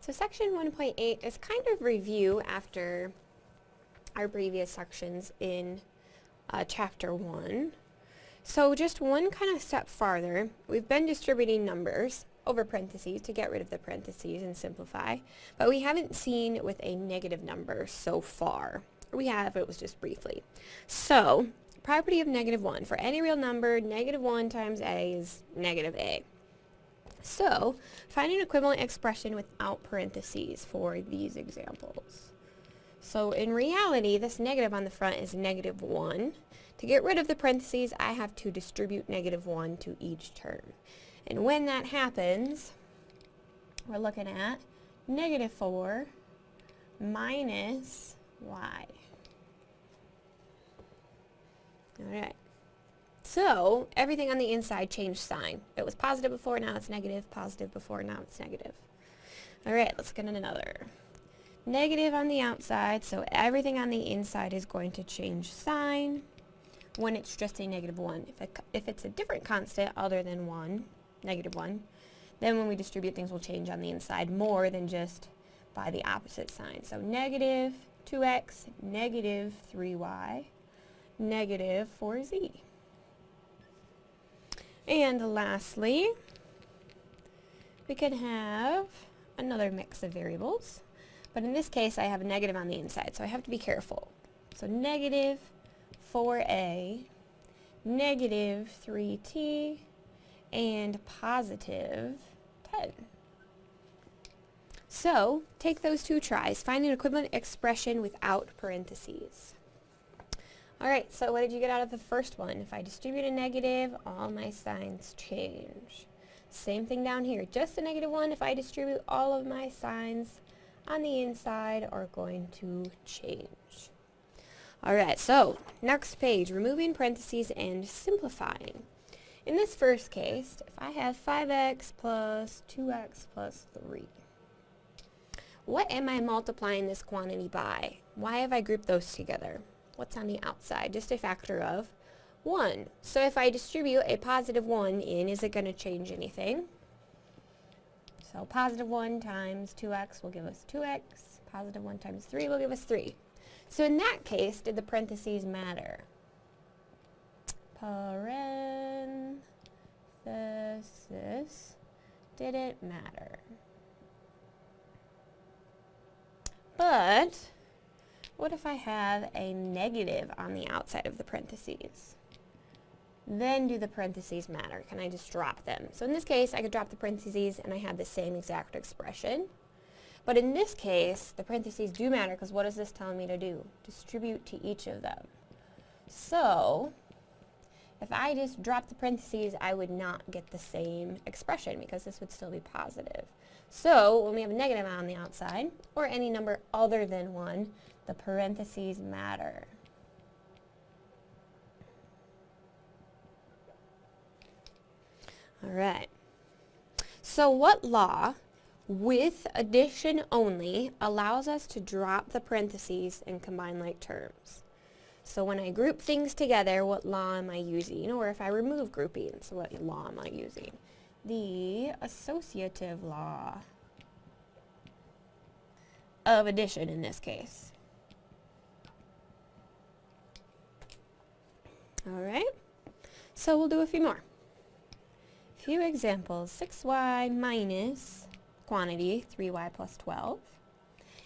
So section 1.8 is kind of review after our previous sections in uh, chapter 1. So just one kind of step farther, we've been distributing numbers over parentheses to get rid of the parentheses and simplify, but we haven't seen with a negative number so far. We have, it was just briefly. So, property of negative 1. For any real number, negative 1 times a is negative a. So, find an equivalent expression without parentheses for these examples. So in reality, this negative on the front is negative 1. To get rid of the parentheses, I have to distribute negative 1 to each term. And when that happens, we're looking at negative 4 minus y. Alright. So, everything on the inside changed sign. It was positive before, now it's negative. Positive before, now it's negative. Alright, let's get another. Negative on the outside, so everything on the inside is going to change sign when it's just a negative 1. If, it, if it's a different constant other than 1, negative 1, then when we distribute things will change on the inside more than just by the opposite sign. So negative 2x, negative 3y, negative 4z. And lastly, we could have another mix of variables. But in this case, I have a negative on the inside, so I have to be careful. So negative 4a, negative 3t, and positive 10. So, take those two tries. Find an equivalent expression without parentheses. Alright, so what did you get out of the first one? If I distribute a negative, all my signs change. Same thing down here, just a negative one. If I distribute all of my signs on the inside are going to change. Alright, so next page, removing parentheses and simplifying. In this first case, if I have 5x plus 2x plus 3, what am I multiplying this quantity by? Why have I grouped those together? What's on the outside? Just a factor of 1. So if I distribute a positive 1 in, is it going to change anything? So positive 1 times 2x will give us 2x. Positive 1 times 3 will give us 3. So in that case, did the parentheses matter? Parenthesis didn't matter. But what if I have a negative on the outside of the parentheses? Then do the parentheses matter? Can I just drop them? So in this case, I could drop the parentheses and I have the same exact expression. But in this case, the parentheses do matter because what is this telling me to do? Distribute to each of them. So, if I just drop the parentheses, I would not get the same expression because this would still be positive. So, when we have a negative on the outside, or any number other than 1, the parentheses matter. All right. So what law, with addition only, allows us to drop the parentheses and combine like terms? So when I group things together, what law am I using? Or if I remove groupings, what law am I using? The associative law of addition in this case. Alright, so we'll do a few more. Few examples. 6y minus quantity, 3y plus 12.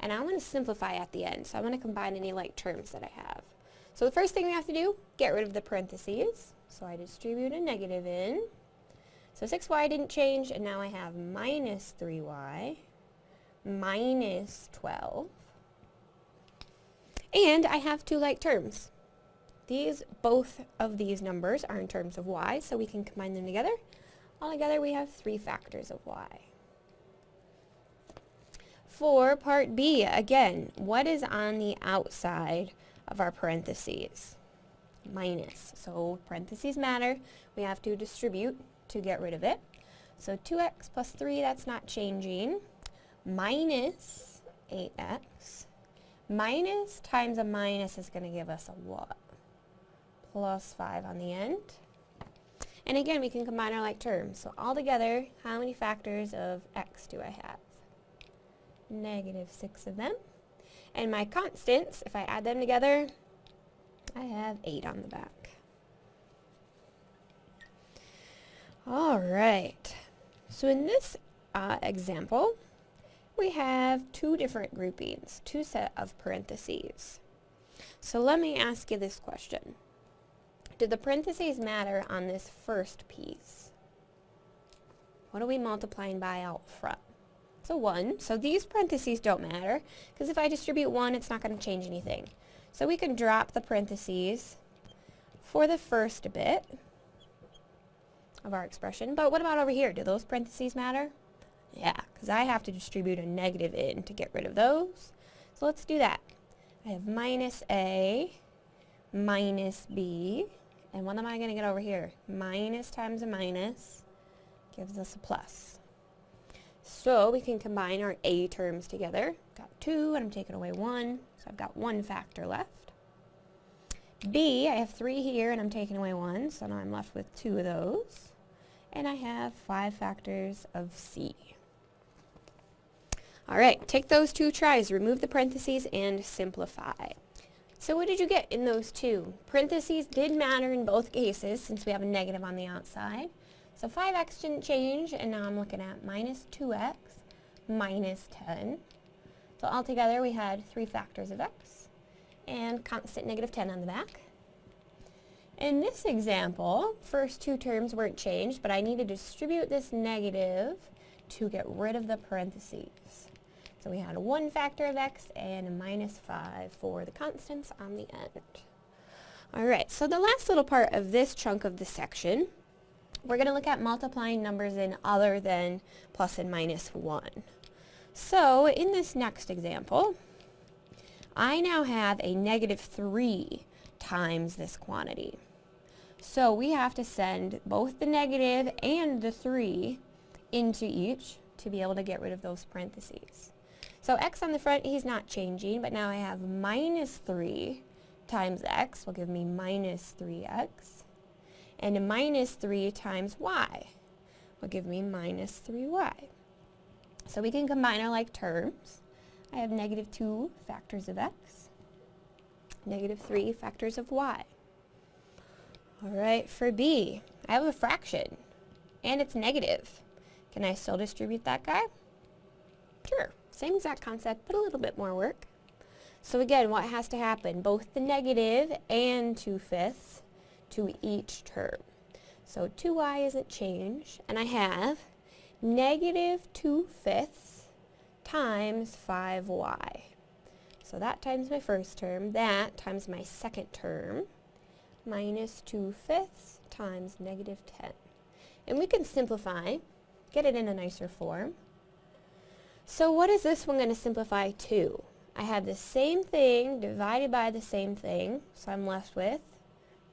And I want to simplify at the end, so I want to combine any like terms that I have. So the first thing we have to do, get rid of the parentheses. So I distribute a negative in. So 6y didn't change, and now I have minus 3y minus 12. And I have two like terms. These, both of these numbers are in terms of y, so we can combine them together. Altogether, we have three factors of y. For part B, again, what is on the outside of our parentheses? Minus. So parentheses matter. We have to distribute to get rid of it. So 2x plus 3, that's not changing. Minus 8x. Minus times a minus is going to give us a what? plus 5 on the end. And again, we can combine our like terms. So altogether, how many factors of x do I have? negative 6 of them. And my constants, if I add them together, I have 8 on the back. Alright, so in this uh, example, we have two different groupings, two set of parentheses. So let me ask you this question. Do the parentheses matter on this first piece? What are we multiplying by out front? So 1. So these parentheses don't matter, because if I distribute 1, it's not going to change anything. So we can drop the parentheses for the first bit of our expression. But what about over here? Do those parentheses matter? Yeah, because I have to distribute a negative in to get rid of those. So let's do that. I have minus A minus B. And what am I going to get over here? Minus times a minus gives us a plus. So we can combine our A terms together. Got 2 and I'm taking away 1, so I've got one factor left. B, I have 3 here and I'm taking away 1, so now I'm left with 2 of those. And I have 5 factors of C. Alright, take those two tries, remove the parentheses, and simplify. So what did you get in those two? Parentheses did matter in both cases since we have a negative on the outside. So 5x didn't change, and now I'm looking at minus 2x minus 10. So altogether we had three factors of x and constant negative 10 on the back. In this example, first two terms weren't changed, but I need to distribute this negative to get rid of the parentheses. So we had a 1 factor of x and a minus 5 for the constants on the end. Alright, so the last little part of this chunk of the section, we're going to look at multiplying numbers in other than plus and minus 1. So in this next example, I now have a negative 3 times this quantity. So we have to send both the negative and the 3 into each to be able to get rid of those parentheses. So x on the front, he's not changing, but now I have minus 3 times x will give me minus 3x. And minus 3 times y will give me minus 3y. So we can combine our like terms. I have negative 2 factors of x, negative 3 factors of y. Alright, for b, I have a fraction, and it's negative. Can I still distribute that guy? Sure. Same exact concept, but a little bit more work. So again, what has to happen? Both the negative and 2 fifths to each term. So 2y isn't changed, and I have negative 2 fifths times 5y. So that times my first term, that times my second term, minus 2 fifths times negative 10. And we can simplify, get it in a nicer form. So what is this one going to simplify to? I have the same thing divided by the same thing, so I'm left with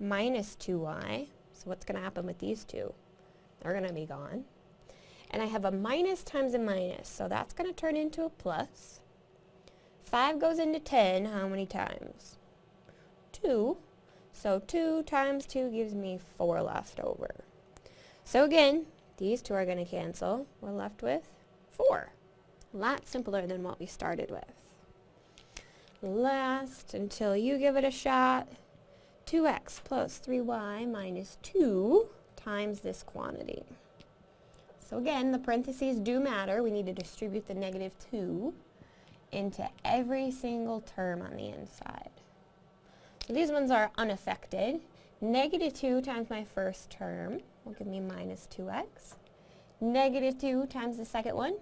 minus 2y. So what's going to happen with these two? They're going to be gone. And I have a minus times a minus, so that's going to turn into a plus. 5 goes into 10 how many times? 2. So 2 times 2 gives me 4 left over. So again, these two are going to cancel. We're left with 4. A lot simpler than what we started with. Last, until you give it a shot, 2x plus 3y minus 2 times this quantity. So again, the parentheses do matter. We need to distribute the negative 2 into every single term on the inside. So these ones are unaffected. Negative 2 times my first term will give me minus 2x. Negative 2 times the second one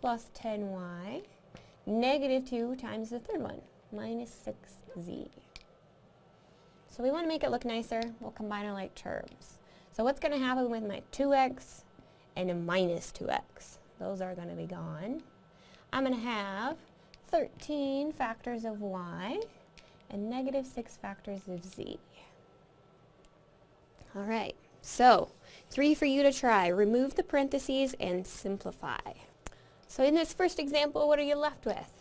plus 10y. Negative 2 times the third one, minus 6z. So we want to make it look nicer. We'll combine our like terms. So what's going to happen with my 2x and a minus 2x? Those are going to be gone. I'm going to have 13 factors of y and negative 6 factors of z. All right, so three for you to try. Remove the parentheses and simplify. So in this first example, what are you left with?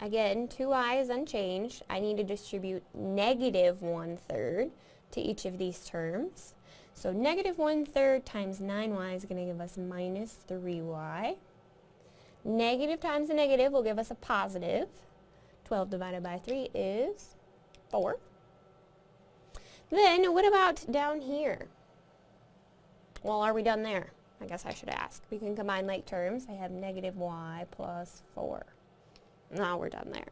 Again, 2i is unchanged. I need to distribute negative 1 third to each of these terms. So negative 1 third times 9y is going to give us minus 3y. Negative times a negative will give us a positive. 12 divided by 3 is 4. Then, what about down here? Well, are we done there? I guess I should ask. We can combine like terms. I have negative y plus 4. Now we're done there.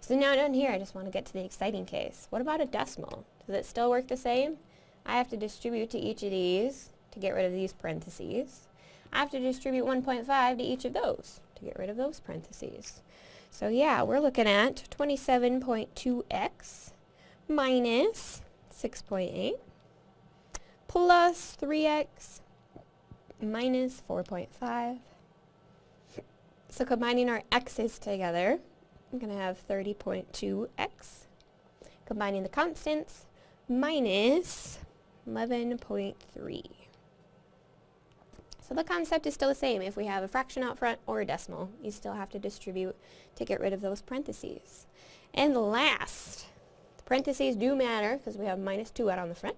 So now down here, I just want to get to the exciting case. What about a decimal? Does it still work the same? I have to distribute to each of these to get rid of these parentheses. I have to distribute 1.5 to each of those to get rid of those parentheses. So yeah, we're looking at 27.2x minus 6.8 plus 3x minus 4.5. So combining our x's together, I'm going to have 30.2x. Combining the constants, minus 11.3. So the concept is still the same. If we have a fraction out front or a decimal, you still have to distribute to get rid of those parentheses. And last, the parentheses do matter because we have minus 2 out on the front.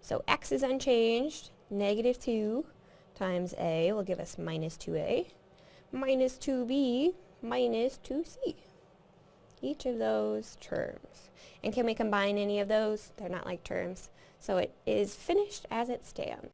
So x is unchanged. Negative 2 times a will give us minus 2a. Minus 2b minus 2c. Each of those terms. And can we combine any of those? They're not like terms. So it is finished as it stands.